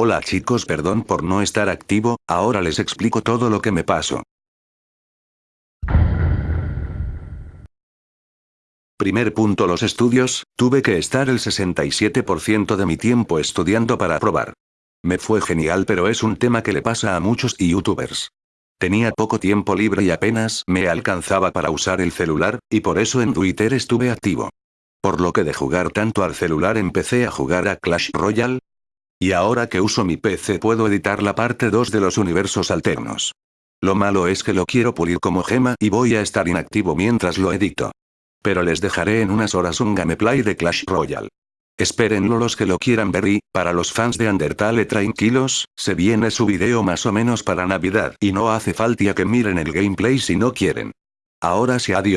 Hola chicos perdón por no estar activo, ahora les explico todo lo que me pasó. Primer punto los estudios, tuve que estar el 67% de mi tiempo estudiando para aprobar. Me fue genial pero es un tema que le pasa a muchos youtubers. Tenía poco tiempo libre y apenas me alcanzaba para usar el celular, y por eso en Twitter estuve activo. Por lo que de jugar tanto al celular empecé a jugar a Clash Royale. Y ahora que uso mi PC puedo editar la parte 2 de los universos alternos. Lo malo es que lo quiero pulir como gema y voy a estar inactivo mientras lo edito. Pero les dejaré en unas horas un gameplay de Clash Royale. Espérenlo los que lo quieran ver y, para los fans de Undertale tranquilos, se viene su video más o menos para Navidad y no hace falta que miren el gameplay si no quieren. Ahora sí adiós.